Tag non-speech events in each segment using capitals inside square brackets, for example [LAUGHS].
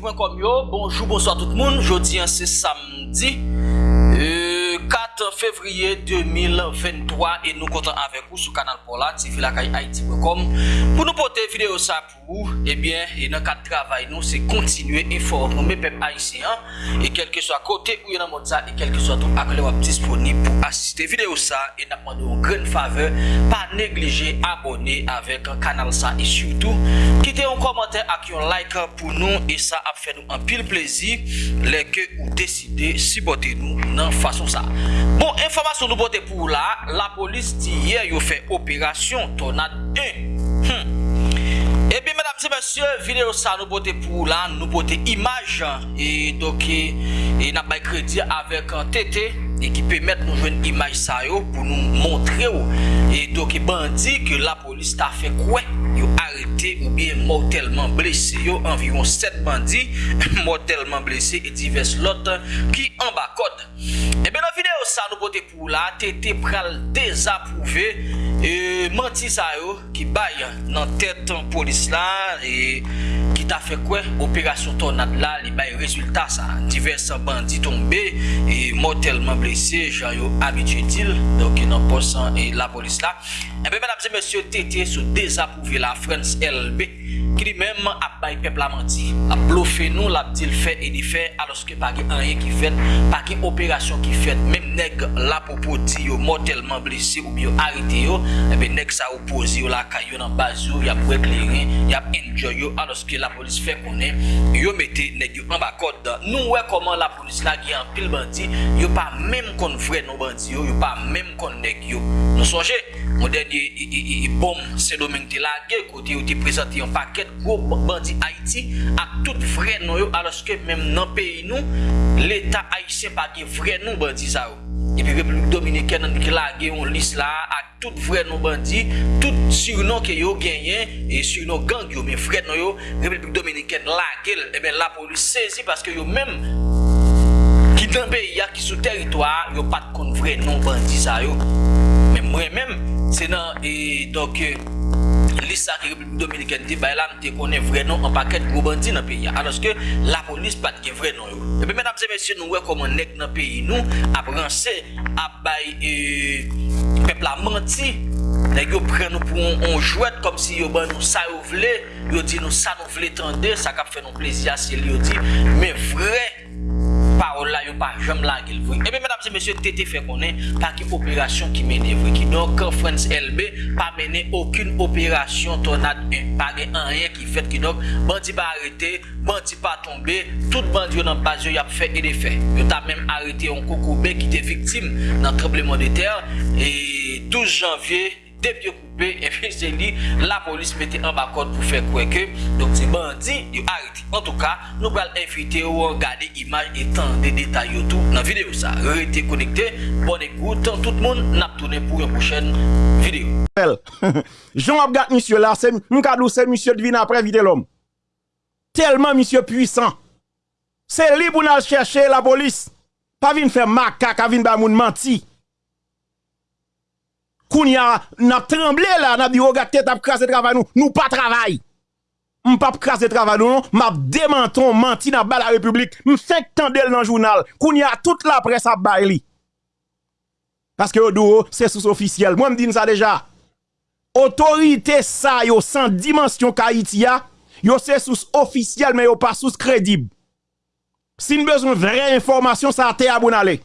Haiti.com yo, bonjou, bonsoir tout moun, jodi an se samdi, euh, 4 fevriye 2023, e nou kontan avek ou sou kanal pou la, TV lakay Haiti.com, pou nou pote video sa pou ou, ebyen, eh e nan kat travay nou, se kontinue informe me pep Haitien, e kelke so a kote ou yon an mod sa, e kelke so a tou akle wap disponib pou asiste video sa, e nan mandou gren fave, pa neglije abone avek kanal sa, e syoutou, Kite yon komante ak yon like pou nou E sa ap fè nou an pil plezi Lè ke ou deside si bote nou nan fason sa. Bon, informasyon nou bote pou la La polis di ye yo fè operasyon tonat 1 Hmm Ebi, mèdames et mèsyè, video sa nou bote pou la, nou bote imaj, e doke, e nan bay kredi avèk an tete, e ki pèmèt nou jwen imaj sa yo pou nou montre yo, e doke bandi ke la polis ta fè kwen. yo arete ou biye mortelman blese yo environ 7 bandi [LAUGHS] mortelman blese e divers lot ki an bakod ebe eh nan video sa nou bote pou la tete pral dezapouve e, manti sa yo ki bay nan tet polis la e ta fe kwe, operasyon tornad la li bay rezultat sa. Diverse bandi tombe, e motelman blese, jan yo abitye til, doke nan posan e la polis eh la. Ebe men apse monsye tete sou dezapouve la Frans LB. ki li menm ap bay pep la manti. Ap blofe nou lap di l fe e di fe aloske pa gen anye ki fet, pa gen operasyon ki fet, menm neg la popo di yo mortelman blese ou bi yo harite yo, ebe neg sa opozi yo la kayo nan baz yo, yap wek lere, yap enjoy yo aloske la polis fe konen, yo mette neg yo an bakot dan. Nou we koman la polis la gen an pil bandi, yo pa menm kon vre nou bandi yo, yo pa menm kon neg yo. Nou sonje, mwen den di bom se domen te la gen kote yo te prezante yon paket, paket go bandi Haiti ak tout fre nou yo aloske menm nan peyi nou l'Etat Haitien pa gen fre nou bandi sa yo. Epi Republik Dominiken nan ki la gen yon lis la ak tout fre nou bandi, tout surnon ke yo genyen e surnon gang yo men fre nou yo Republik Dominiken eh la gen e ben la polis sezi paske yo menm ki tan peyi ya ki sou teritwa yo pat kon fre nou bandi sa yo. Men mwen menm se nan e doke polis sa ki Republik Dominikèn te bay lan te konen vre non an paket gwo bandi nan peyi. Anoske la polis pat gen vre non yo. Epe menamse mesye nou we koman nek nan peyi nou ap ranse ap bay e, pepla manti. Nèk yo pren nou pou on, on jwet kom si yo ban nou sa yo vle. Yo di nou sa nou vle tende sa kap fè nou plezi a se li yo di. Men vre. parole là, yo pas jamais la qu'il Et bien, mesdames et messieurs, Tété fait qu'on est, pas qu'une opération qui mène vrai. Qui donc, France LB, pas mené aucune opération tornade 1. Pas rien qui fait qui donc, bandit pas arrêté, bandit pas tombé, tout bandit dans base, y a fait et défait. Yo t'a même arrêté un cocoubé qui était victime d'un tremblement de terre. Et 12 janvier, dep yo koupe, e fi se li, la polis mette an bakot pou fe kweke. Donk, se bandi yo arete. En tout ka, nou bal enfite ou an gade imaj etan de detay yo tou nan videyo sa. Rete konekte, bon ekoute, tout moun nap toune pou yon kouchen videyo. Jean ap gat misyo la, mkadou se misyo devine apre vide lom. Telman misyo puisan. Se li pou nan chèche la polis, pa vin fè makak, pa vin ba moun manti. Koun ya nap tremble la, nap di roga tèt ap krasè travay nou, nou pa travay. M pap krasè travay nou, m ap demanton manti nan ba la republik, m fèk tendel nan jounal, koun ya tout la pres ap bay li. Paske yo dou, se sous ofisyel, mwen m din sa deja. Otorite sa yo san dimensyon ka iti ya, yo se sous ofisyel men yo pa sous kredib. Sin bezon vre informasyon sa te aboun ale.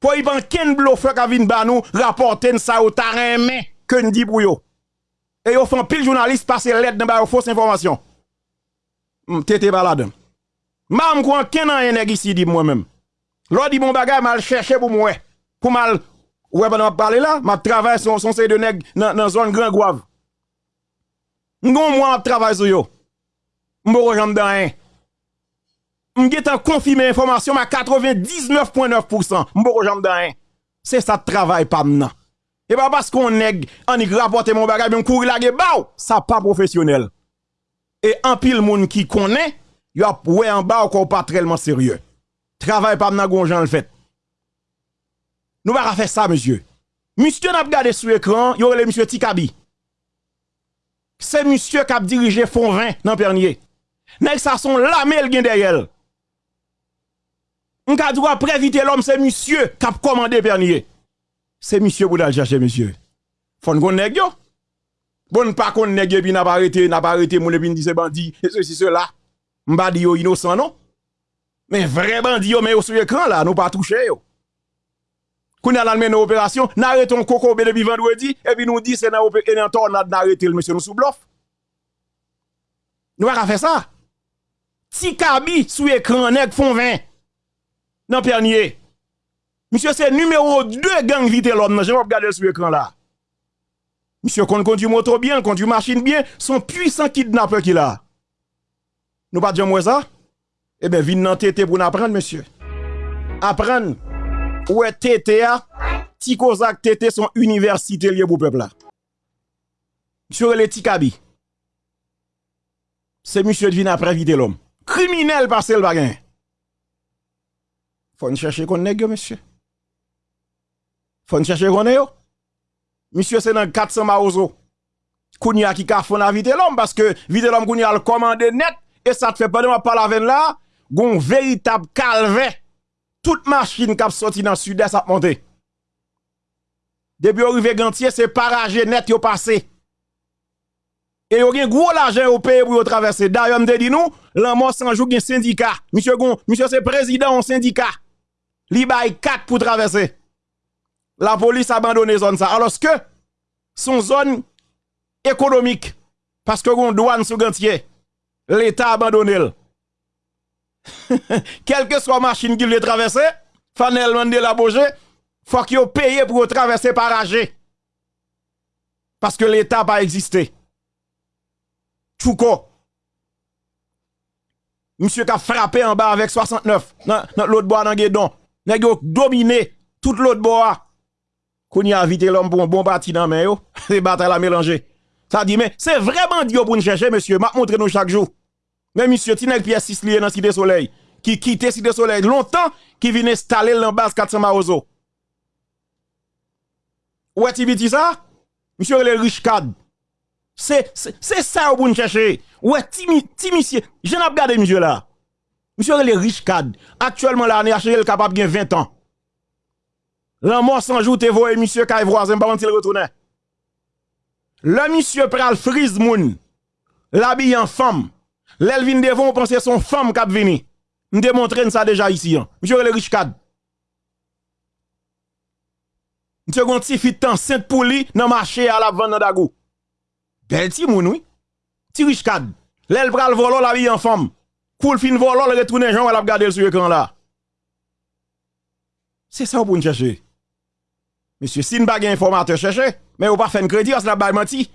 Po y pan ken blo fèk avin ban nou raporten sa yo taren men ken di pou yo. E yo fan pil jounalist pase let nan ba yo fos informasyon. Tete baladan. Ma m kwen ken an eneg isi di mwen men. Lo di bon bagay mal chèche pou mwen. Pou mal, ban ap pale la, ma travè son sey de neg nan zon gran gwav. Ngon mwen ap travè sou yo. Mbo rejam dan en. M get an konfime informasyon ma 99.9% Mbo rejam dan en Se sa travay pa mnan E ba bas kon neg anik rapote mon bagay Mwen kouri lage baw Sa pa profesyonel E an pil moun ki konen Yo ap we an baw kon pa trelman serye Travay pa mnan gon jan l fet Nou ba rafe sa monsye Monsye nap gade sou ekran Yo rele monsye Tikabi. Se monsye kap dirije fon 20 nan perniye Nèg ça son lamel gen derrière. On ka droit préviter l'homme c'est monsieur qui a commandé pernier. C'est monsieur pour aller chercher monsieur. Fon gon nèg yo. Bon pas kon nèg puis n'a pas arrêté, n'a pas arrêté mon puis dit c'est bandit, et ceci cela. M'ba di yo innocent non. Mais vrai bandit yo mais yo sur écran là, nous pas touché yo. Quand on a mené opération, n'arrêtons coco depuis vendredi et puis nous dit c'est dans une tornade d'arrêter le monsieur nous sous bluff. Nous va faire ça. Si Kabi sous écran nèg font 20 dans Pernier. Monsieur, c'est numéro 2 gang vite l'homme. Non? Je vais regarder sur l'écran là. Monsieur, qu'on conduit moto bien, conduit machine bien, son puissant kidnappeur qu'il a. Nous pas dire moi ça? Eh bien, vin dans tété pour nous apprendre, monsieur. Apprendre. Ouais, tété a, Tikozak tété son université lié pour peuple là. Monsieur, le Tikabi. C'est monsieur qui vient après vite l'homme. Criminel par le bagage. Faut chercher qu'on monsieur. Faut chercher qu'on yo. Monsieur c'est dans 400 maozo. Kounya qui ka fon vite l'homme parce que vite l'homme kounya le commandé net et ça te fait pas de ma parler avec là, gon véritable calvaire. Toute machine qui a sorti dans le sud-est a monté. Depuis arrivé gantier c'est paragé net yo passé. Et yo gen gros l'argent au pays pour traverser. D'ailleurs, me dit nous, l'amour sans jour gen syndicat. Monsieur Gon, monsieur c'est président en syndicat li bay 4 pour traverser. La police a abandonné zone ça. Alors que son zone économique, parce que gon douane sous gantier, l'État abandonné. [LAUGHS] Quelle que soit machine qu'il veut traverser, Fanel mande la boje, faut qu'il paye pour traverser par AG. Parce que l'État pas existé. Chouko. Monsieur qui a frappé en bas avec 69 dans, l'autre bois dans Guédon. Nèg yo dominé tout l'autre bois. Qu'on y a invité l'homme pour un bon parti dans main yo, [LAUGHS] c'est bataille la mélanger. Ça dit mais c'est vraiment Dieu pour nous chercher monsieur, m'a montré nous chaque jour. Mais monsieur Tinel Pierre 6 lié dans Cité Soleil, qui quittait Cité Soleil longtemps, qui vient installer dans base 400 Maozo. Ouais, tu ça? Monsieur le riche cadre. C'est c'est ça pour nous chercher. Ouais, ti monsieur, je n'ai pas regardé monsieur là. Monsieur les riche cadre. Actuellement, l'année HL capable de 20 ans. L'an mort sans jour, t'es voyé, monsieur Kaye voisin, pas il retourne. Le monsieur pral frise moun, l'habille en femme. L'elvin devant, on pense son femme qui vini. Nous démontrons ça déjà ici. Hein. Monsieur le riche cadre. Monsieur Gonti fit enceinte pour lui dans le marché à la vente dans Dagou. Bel ti moun, oui. Ti riche cadre. L'el pral volo l'habille en femme. Koul fin volant, le retourne Jean, elle a regardé sur l'écran là. C'est ça pour nous chercher. Monsieur, si nous pas informateur chercher, mais ou pas faire un crédit, on se la baille menti.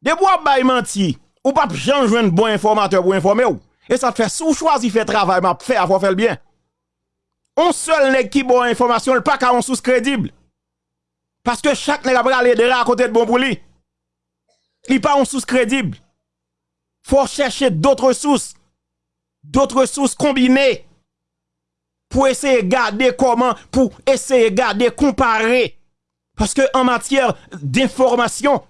De bois bay menti, ou pas changer un bon informateur pour informer ou. Et ça te fait sous choisir faire travail, m'a fait avoir fait le bien. On seul nèg qui bon information, le pas qu'à on sous crédible. Parce que chaque nèg a aller de à côté de bon pour lui. Il pas on sous crédible. Faut chercher d'autres sources d'autres sources combinées pour essayer de garder comment, pour essayer de garder, comparer. Parce que en matière d'information,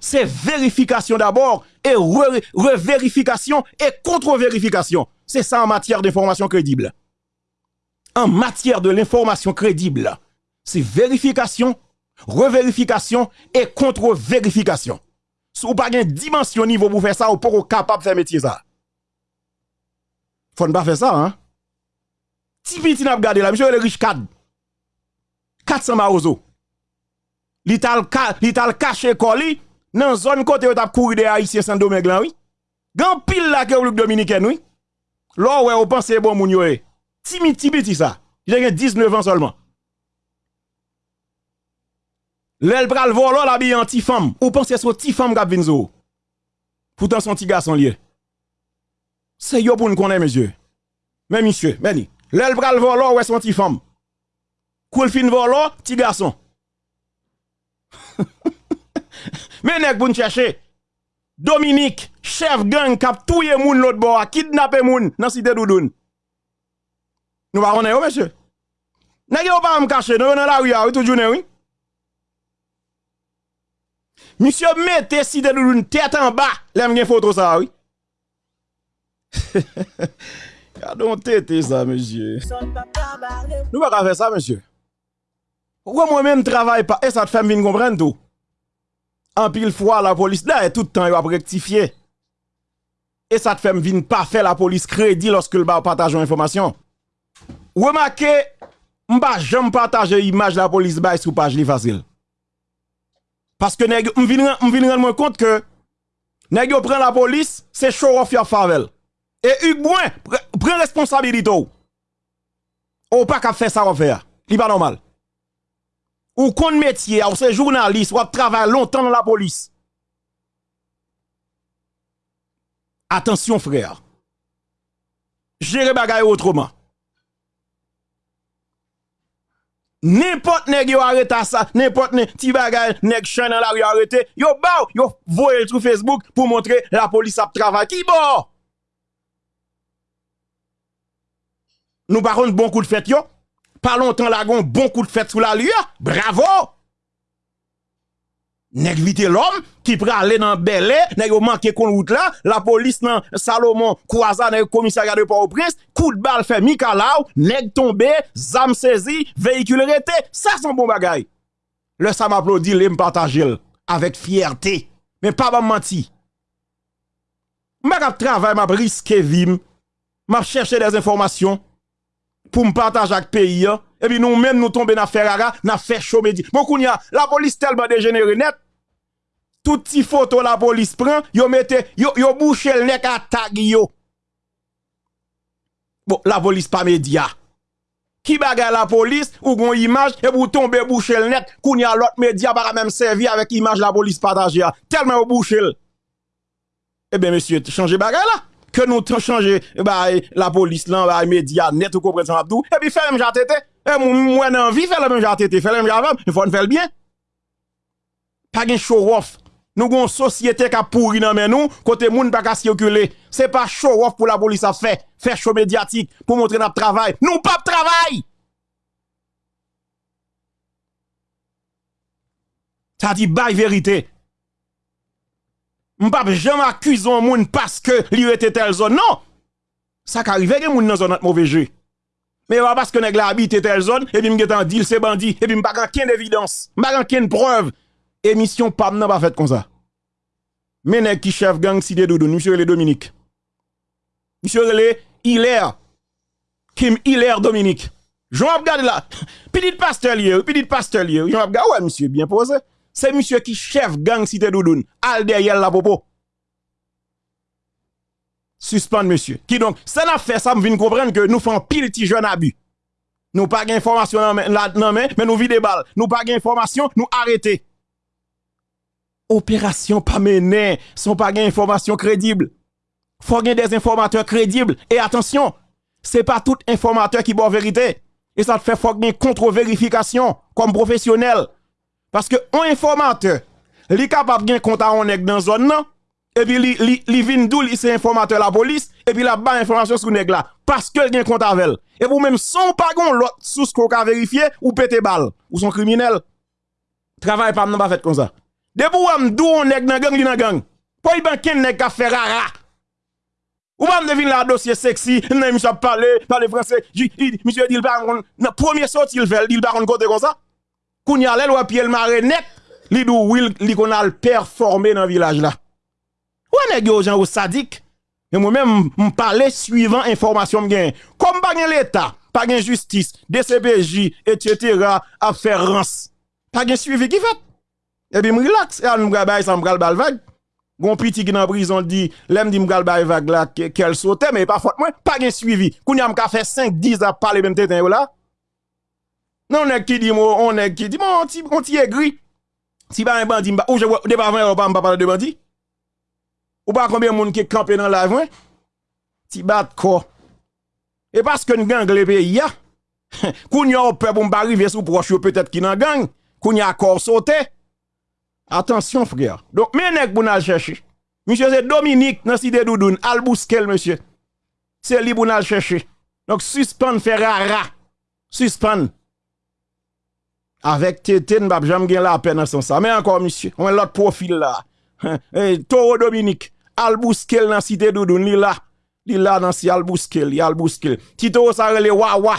c'est vérification d'abord et revérification et contre-vérification. C'est ça en matière d'information crédible. En matière de l'information crédible, c'est vérification, revérification et contre-vérification. Si vous n'avez pas une dimension niveau pour faire ça, vous pas capable de faire métier ça. Faut ne pas faire ça, hein. Ti petit n'a gardé là, monsieur le riche cadre. 400 maozo. L'ital l'ital caché colis dans zone côté où t'a couru des haïtiens sans domaine là, oui. Gan pile la que République dominicaine, oui. Là ouais, on pense e bon moun yo e. Ti petit petit ça. J'ai 19 ans seulement. L'el pral volo la bi anti femme. Ou pense e son ti femme k'ap vinzo. Pourtant son ti garçon lié. C'est yo pour nous connaître, monsieur. Mais monsieur, meni, l'el pral volo, ouais, son petit femme? Koul fin volo, petit garçon. [LAUGHS] Mais nek pour nous. Dominique, chef gang, kap touye moun l'autre bord, kidnappé moun dans cité doudoun. Nous va connaître, monsieur. Nèg yo pas me cacher, nous dans la rue, tout journée, oui. Monsieur mettez cité doudoun tête en bas, l'aime gen photo ça, oui. [LAUGHS] Gardons tête ça, monsieur. Nous ne pas faire ça, monsieur. Pourquoi moi-même ne travaille pas Et ça te fait bien comprendre tout. En pile fois, la police, là, et tout le temps, il va rectifier. Et ça te fait bien pas faire la police crédit lorsque le bas partage information. Remarquez, m'ba jamais partager image la police bas sur page li facile. Parce que m'vin rendre compte que, nèg yo prend la police, c'est show off ya favel. Et Hugues Bouin, prend responsabilité. Ou pas qu'à faire ça, on fait. C'est pas normal. Ou qu'on métier, ou c'est journaliste, ou travaille longtemps dans la police. Attention, frère. Gérer bagaille autrement. N'importe nèg yo arrête ça, n'importe petit bagay nèg chan dans la rue arrêté, yo baou, yo voye sur Facebook pour montrer la police a travaillé. Qui bon? Nous parlons bon coup de fête, yo. Pas longtemps, lagon, bon coup de fête sous la lue, Bravo! Nèg vite l'homme qui prend aller dans Belé, nèg yo manqué kon route là, la police dans Salomon croisa dans commissariat de Port-au-Prince, coup de balle fait Mikalaou, nèg tombé, zam saisi, véhicule arrêté, ça son bon bagay. Le ça m'applaudit, le partager avec fierté, mais pas m'a menti. M'a travail, m'a risqué vim, m'a cherché des informations pour me partager avec pays et puis nous même nous tomber dans Ferrara, n'a fait chaud. Bon kounya, la police tellement dégénérée net tout petit photo la police prend, yo mette, yo, yo bouche le nek à tag yo. Bon, la police pas média. Qui bagay la police, ou gon image, et vous tomber bouche le net, koun y a l'autre média para même servi avec image la police partagée. Tellement ou bouche Eh bien, monsieur, changez bagay là. que nous avons changé bah, la police, là, bah, les médias, net, vous comprenez ça, Abdou. Et puis, faire même j'attête. Et moi, j'ai envie faire le même j'attête, faire le même j'avance, il faut faire bien. Pas de show-off. Nous avons une société qui a pourri dans nous, côté moun pas qu'à circuler. C'est pas show-off pour la police à faire, faire show médiatique pour montrer notre travail. Nous pas de travail! Ça dit bail vérité. M'pas jamais accuser un moun parce que lui était telle zone. Non. Ça qu'arrive que moun dans zone mauvais jeu. Mais parce que nèg la habite telle zone et puis m'getan dit c'est bandit et puis m'pas aucune évidence, m'pas aucune preuve émission PAM n'a pas fait comme ça. Mais n'est qui chef gang Cité Doudou, monsieur le Dominique. Monsieur le Hilaire. Kim Hilaire Dominique. Jean regarde là. [LAUGHS] Petit pasteur lié, petit pasteur lié. Jean regarde ouais monsieur bien posé. C'est monsieur qui chef gang Cité Doudou. Al derrière la popo. Suspend monsieur. Qui donc, ça n'a fait ça, me vient comprendre que nous faisons pile petit jeune abus. Nous pas d'information là, non, mais nous vide des balles. Nous pas d'information, nous arrêter opération pas menée, sont pas gain information crédible. Faut des informateurs crédibles. Et attention, c'est pas tout informateur qui bon vérité. Et ça te fait faut contre-vérification comme professionnel. Parce que un informateur, li capable gain compte à on dans zone non, et puis li li, li vin li c'est informateur la police et puis la bas information sur nèg là parce que gain compte avec et vous même son pas gon l'autre sous qu'on ka vérifier ou pété balle ou son criminel. Travail pas pas fait comme ça. De pou am dou on nèg nan gang li nan gang. Pou y ban ken nèg ka fait rara. Ou pas devine la dossier sexy, nan monsieur parler, parler français. Monsieur dit pas na premier sorti il fait, il pas côté comme ça. Lèl ou maré net, li dou will li kon al performer dans village là. Ou nèg yo gens ou sadique. Mais moi-même, me parler suivant information m'gain. Comme pas l'état, pas justice, DCPJ, etc. à faire rance. Pas gen suivi qui fait. Et puis, relax. Et je me ça me bal vague. Gon petit qui dans prison dit, l'aime dit m'gal bay vague là, qu'elle saute, mais pas moi, pas gen suivi. Kounya m'ka fait 5, 10 à parler même tête. Non, on qui dit, on est qui dit, mon petit, mon petit aigri. Si pas un bandit, ou je vois, débat avant, on pas parler de bandit. Ou pas combien de monde qui est campé dans la voie? Ti bat quoi? Et parce que nous gang le pays, ya. Kounya on peut pour m'arriver sous proche, peut-être qui nan gang. Kounya corps sauté. Attention, frère. Donc, mais nèg pour chercher? Monsieur, c'est Dominique, dans cité Doudoun, al bouskel, monsieur. C'est lui pour chercher. Donc, suspend Ferrara. Suspend. Avec Tété, m'bap jamais gen la peine dans ça. Mais encore, monsieur, on a l'autre profil là. Hey, Toro Dominique, al bouskel dans cité Doudoun, li là. Li là dans si al bouskel, il al bouskel. Ti to sa rele wawa.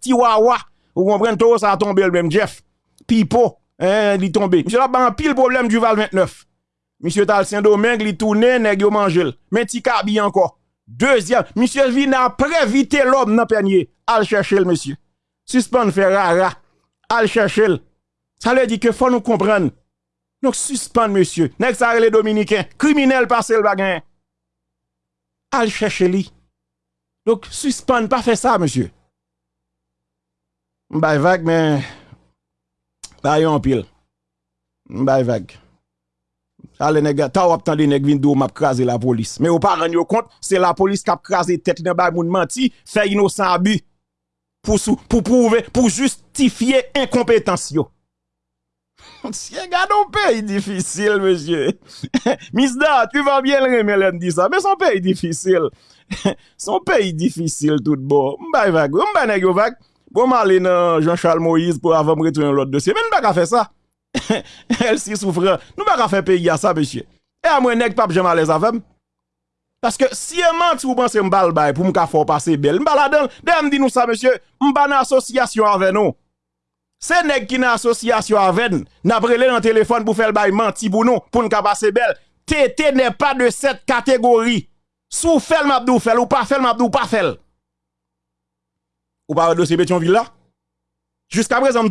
Ti wawa. Vous comprenez to ça a tombé le même Jeff. Pipo, hein, li tombé. Monsieur là ban pile problème du Val 29. Monsieur Tal Saint-Domingue li tourne nèg yo mangel. Mais ti kabi encore. Deuxième, monsieur vient après l'homme dans panier. Al chercher le monsieur. Suspend faire rara. al chercher. Ça veut dire que faut nous comprendre. Donc suspendre monsieur. Next ça les dominicains, criminel passé le bagin. Al chercher lui. Donc suspendre pas faire ça monsieur. M'bay vague mais pas yon pile. M'bay vague. Ale nèg ta wap tande nèg vin dou m'a craser la police. Mais ou pas rendre compte, c'est la police qui a crasé tête dans bay moun menti, fait innocent abus. Pour pour prouver pour justifier incompétence. Si un pays difficile, monsieur. [LAUGHS] Misda, tu vas bien le remettre dit ça, mais son pays difficile. [LAUGHS] son pays difficile tout bon. M'bay vague, m'bay nèg vague. Bon m'aller Jean-Charles Moïse pour avant retourner l'autre dossier. Mais nous pas faire ça. [LAUGHS] Elle si souffre. Nous pas faire pays à ça, monsieur. Et à moi, nèg pas jamais l'aise avec Parce que si un ment, vous pensez m'bal bay pour m'ka faire passer belle. M'bal donne. Dem dit nous ça, monsieur. M'ba association avec nous. C'est nèg qui dans association avec nous. N'a brûlé dans téléphone pour faire le bail menti pour nous, pour nous passer belle. TT n'est pas de cette catégorie. Sou fait mabdou fait ou pas fait mabdou pas fait. Ou pas dossier Pétionville là? Jusqu'à présent,